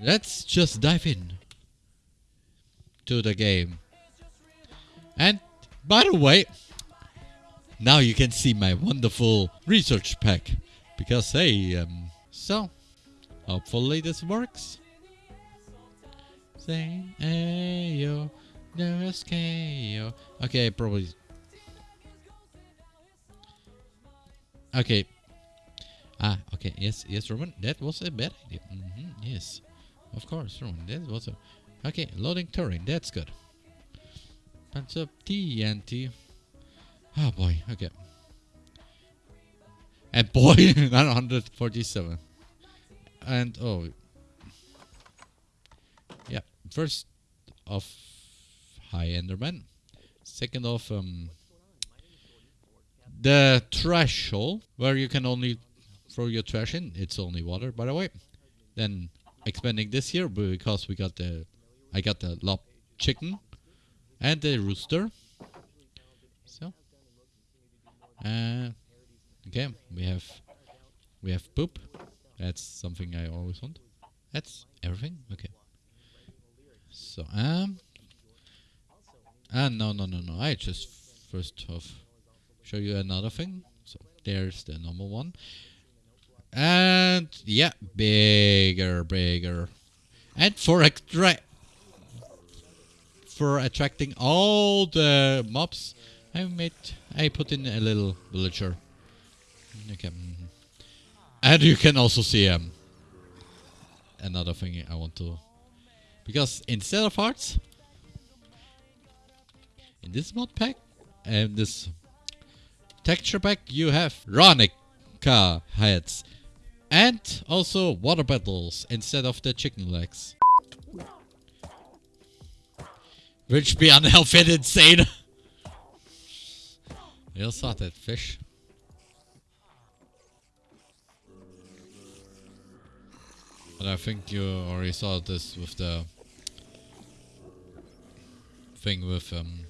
Let's just dive in to the game. And by the way, now you can see my wonderful research pack. Because hey, um, so hopefully this works. Saying ayo, no. Okay, probably. Okay. Ah, okay. Yes, yes, Roman. That was a bad idea. Mm -hmm, yes, of course, Roman. That was a. Okay, loading terrain. That's good. Bunch of TNT. Oh boy. Okay. And boy, 947. And oh, yeah. First of High Enderman. Second of um the threshold where you can only throw your trash in. It's only water, by the way. Then expanding this here because we got the I got the lob chicken and the rooster. So uh okay, we have we have poop. That's something I always want. That's everything? Okay. So um Ah no no no no I just first off show you another thing. So there's the normal one. And yeah, bigger, bigger. And for extra for attracting all the mobs, I made I put in a little villager. Okay. Mm-hmm. And you can also see um another thing I want to because instead of hearts in this mod pack and this texture pack you have Ronica heads and also water bottles instead of the chicken legs. Which be unhealthy and insane. you saw that fish. But I think you already saw this with the thing with um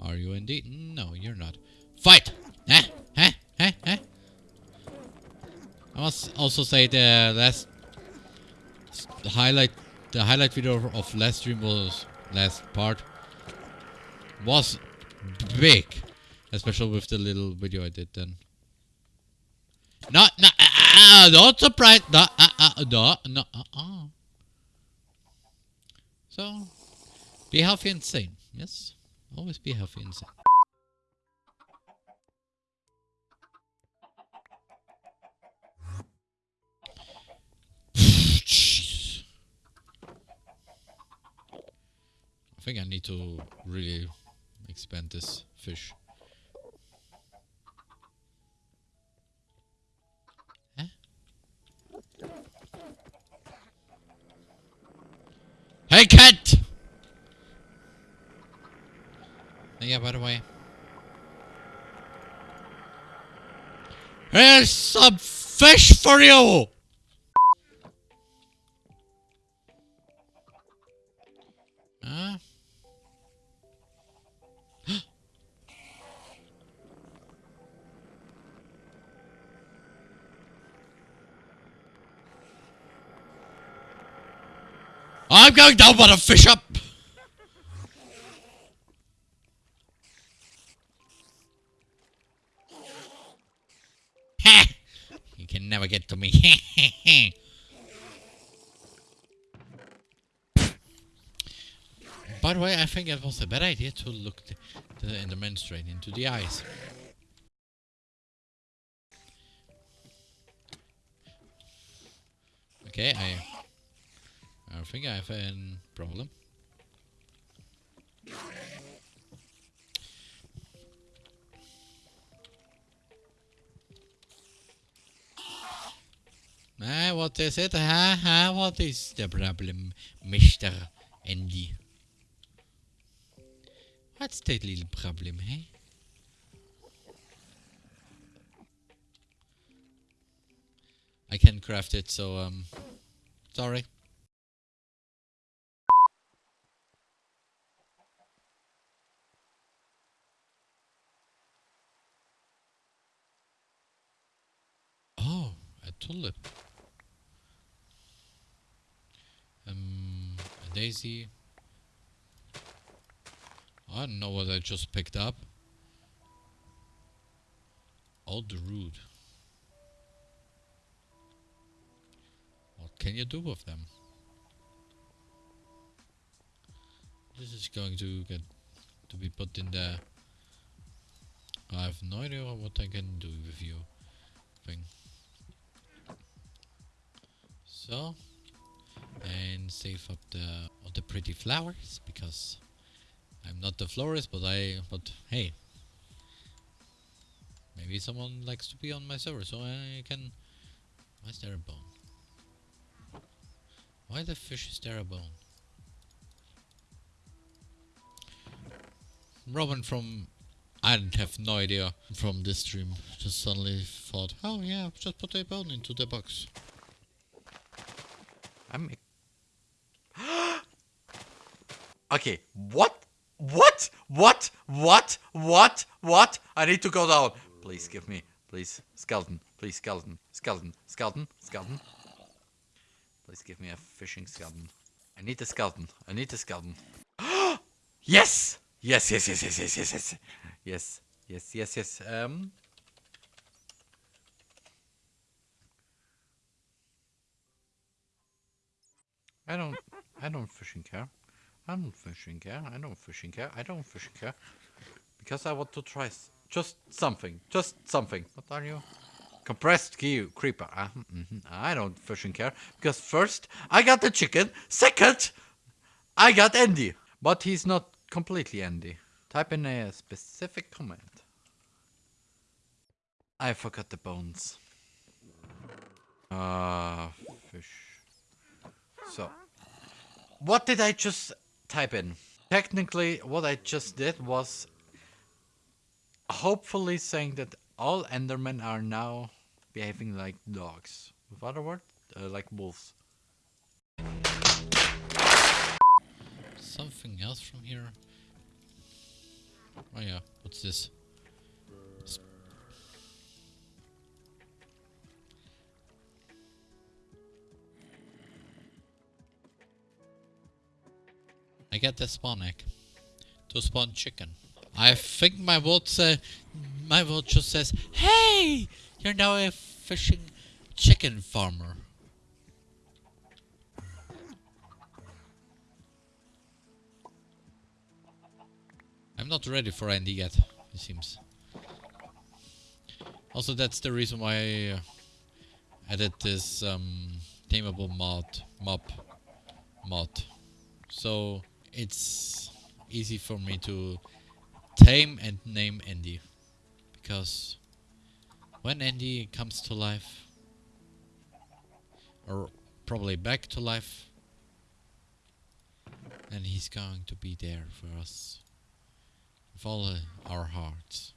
Are you indeed? No, you're not. Fight! Huh? Huh? Huh? Huh? I must also say the last the highlight the highlight video of last stream was last part was big especially with the little video I did then. No no uh, uh, don't surprise no uh, uh, no no uh, uh. so be healthy and sane yes? Always be healthy and sane I think I need to really expand this fish. Hey cat! Yeah, by the way. Here's some fish for you! I'm going down but a fish up! you can never get to me. By the way, I think it was a bad idea to look the, the Enderman straight into the eyes. Okay, I I think I have a problem. Ah, what is it? Ha ha, what is the problem, Mr. Andy? What's the little problem, hey? I can craft it, so, um, sorry. Tulip. Um, a daisy. I don't know what I just picked up. The root. What can you do with them? This is going to get to be put in there. I have no idea what I can do with you thing. So and save up the all the pretty flowers because I'm not the florist but I but hey maybe someone likes to be on my server so I can why is there a bone? Why the fish is there a bone? Robin from I didn't have no idea from this stream. Just suddenly thought, oh yeah, just put a bone into the box. I'm. okay, what? What? What? What? What? What? I need to go down. Please give me. Please. Skeleton. Please, skeleton. Skeleton. Skeleton. Skeleton. Please give me a fishing skeleton. I need a skeleton. I need a skeleton. yes! Yes, yes, yes, yes, yes, yes, yes. Yes, yes, yes, yes. Um. I don't, I don't fishing care. I don't fishing care. I don't fishing care. I don't fishing care. Because I want to try just something. Just something. What are you? Compressed key creeper. Uh, mm -hmm. I don't fishing care. Because first, I got the chicken. Second, I got Andy. But he's not completely Andy. Type in a specific comment. I forgot the bones. Ah, uh, fish. So, what did I just type in? Technically, what I just did was hopefully saying that all Endermen are now behaving like dogs. With other words, uh, like wolves. Something else from here. Oh yeah, what's this? I get the spawn egg to spawn chicken. I think my vote uh, my vote just says, "Hey, you're now a fishing chicken farmer." I'm not ready for Andy yet, it seems. Also, that's the reason why I uh, added this um, tameable mod, mob mod. So it's easy for me to tame and name Andy. Because when Andy comes to life, or probably back to life, then he's going to be there for us with all our hearts.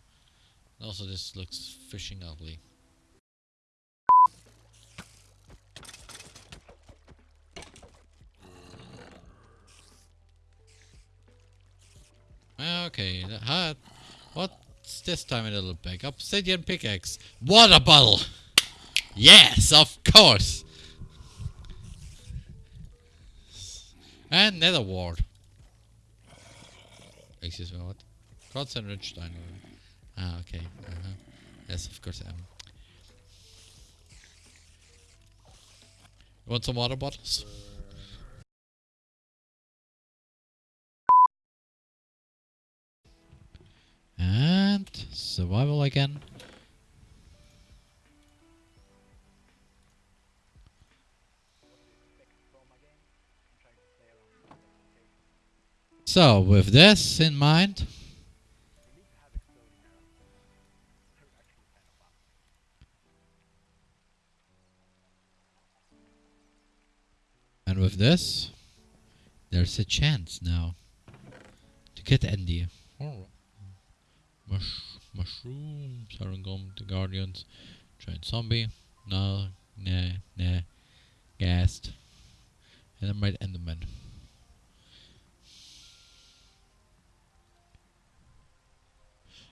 Also, this looks fishing ugly. Okay, uh, what's this time a little bag? Obsidian pickaxe. Water bottle! Yes, of course! And nether wart. Excuse me, what? Quartz and rich Ah, okay. Uh -huh. Yes, of course. Um. You want some water bottles? Survival again. So, with this in mind, And with this, there's a chance now to get Andy. Mush mushroom, Sarangom, the Guardians, Giant Zombie, no, nah, nah, Ghast, and then right Enderman.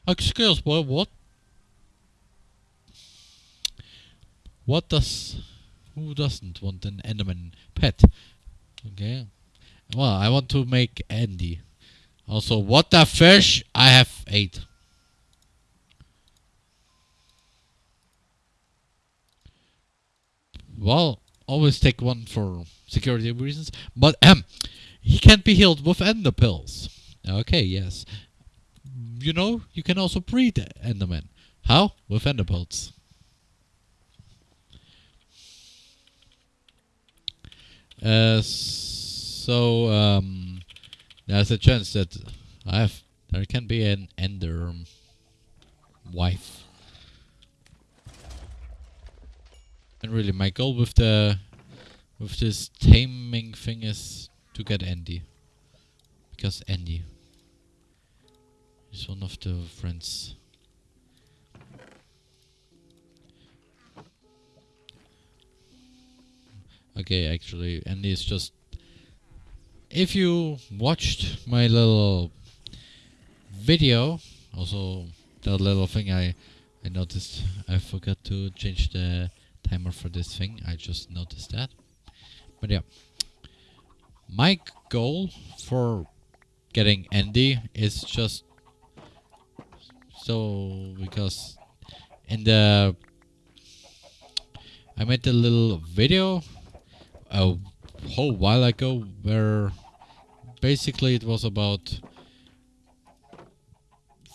Excuse me, what? What does... Who doesn't want an Enderman pet? Okay. Well, I want to make Andy. Also, what the fish? I have eight. Well, always take one for security reasons. But um, he can't be healed with ender pearls. Okay, yes. You know, you can also breed Enderman. How? With ender pearls. Uh, so um, there's a chance that I have there can be an ender wife. And really, my goal with the with this taming thing is to get Andy, because Andy is one of the friends. Okay, actually, Andy is just. If you watched my little video, also that little thing I I noticed I forgot to change the timer for this thing. I just noticed that. But yeah. My goal for getting Andy is just so because in the I made a little video a whole while ago where basically it was about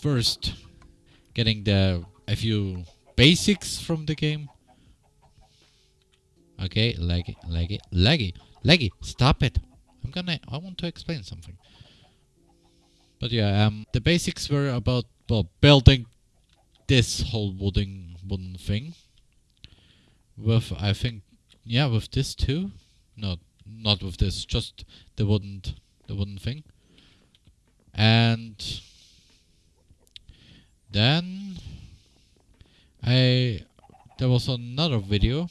first getting the a few basics from the game Okay, laggy, laggy, laggy, laggy. Stop it. I'm gonna. I want to explain something. But yeah, um, the basics were about well building this whole wooden wooden thing. With I think, yeah, with this too. No, not with this. Just the wooden the wooden thing. And then I there was another video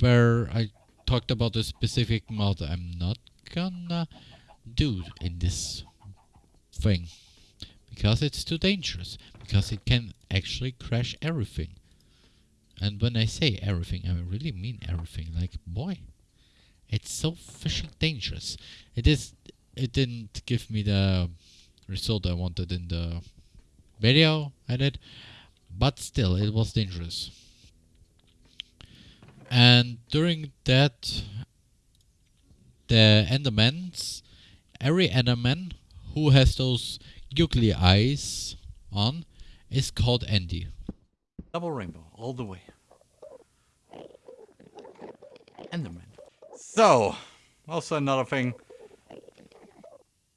where I talked about a specific mod I'm not gonna do in this thing. Because it's too dangerous. Because it can actually crash everything. And when I say everything, I really mean everything. Like, boy, it's so fishing dangerous. It is. It didn't give me the result I wanted in the video I did, but still, it was dangerous. And during that, the Endermans, every Enderman who has those googly eyes on is called Andy. Double rainbow, all the way. Enderman. So, also another thing.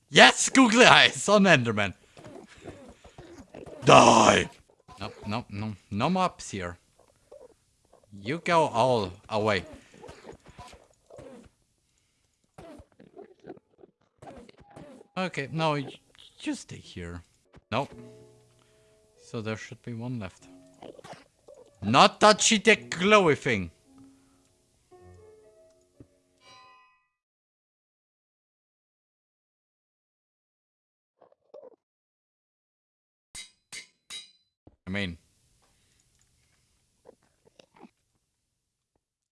Yes, googly eyes on Enderman. Die! Nope, nope, no, no mobs here. You go all away. Okay, no, you, you stay here. Nope. So there should be one left. Not touchy the glowy thing. I mean...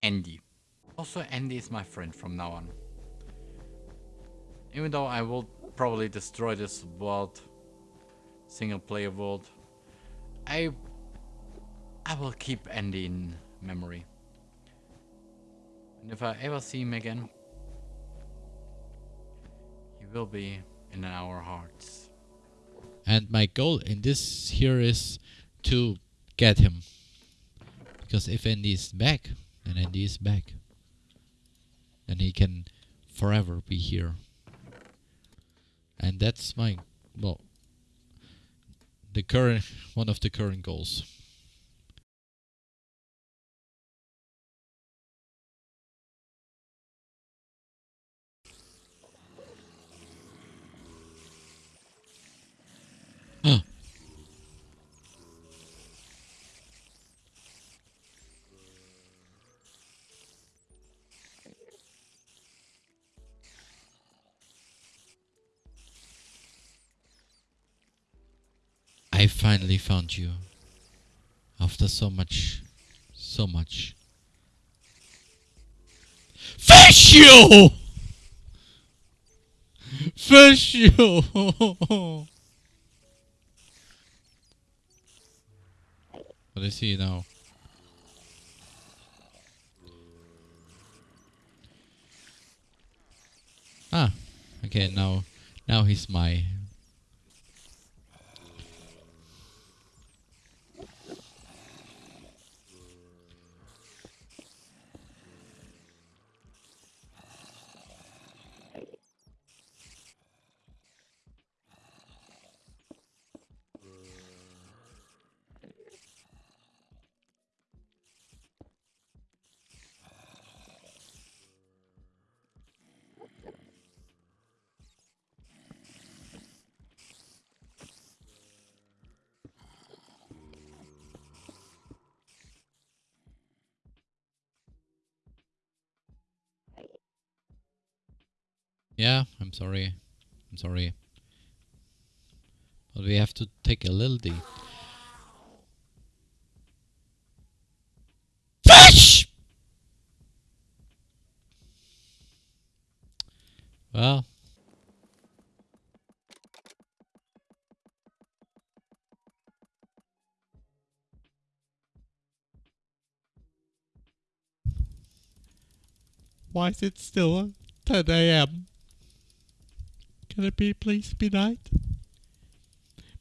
Andy. Also, Andy is my friend from now on. Even though I will probably destroy this world, single player world, I I will keep Andy in memory. And if I ever see him again, he will be in our hearts. And my goal in this here is to get him. Because if Andy is back, then Andy is back. And he can forever be here. And that's my, well, the current, one of the current goals. I finally found you. After so much, so much. Fish you! Fish you! what is he now? Ah, okay, now, now he's my Yeah, I'm sorry. I'm sorry. But we have to take a little deep. Fish! Well. Why is it still 10 a.m.? Can it be please be night?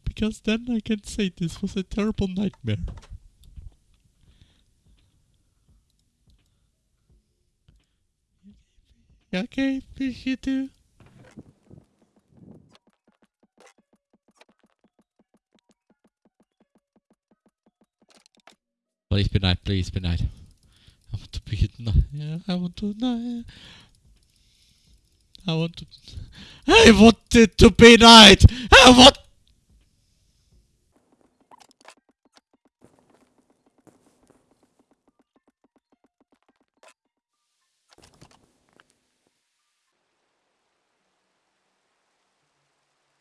Because then I can say this was a terrible nightmare. Okay, fish you too. Please be night, please be night. I want to be night. I want to night. I want to. I want it to be night. I want.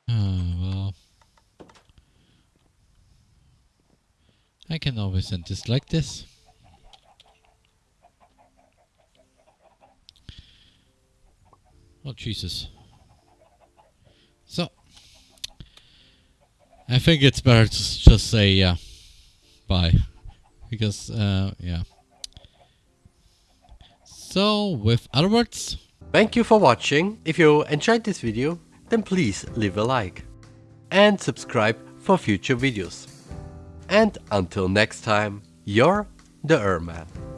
Ah, well. I can always end this like this. Oh, Jesus. So, I think it's better to just say, yeah, bye. Because, uh, yeah. So, with other words, Thank you for watching. If you enjoyed this video, then please leave a like. And subscribe for future videos. And until next time, you're the Erman.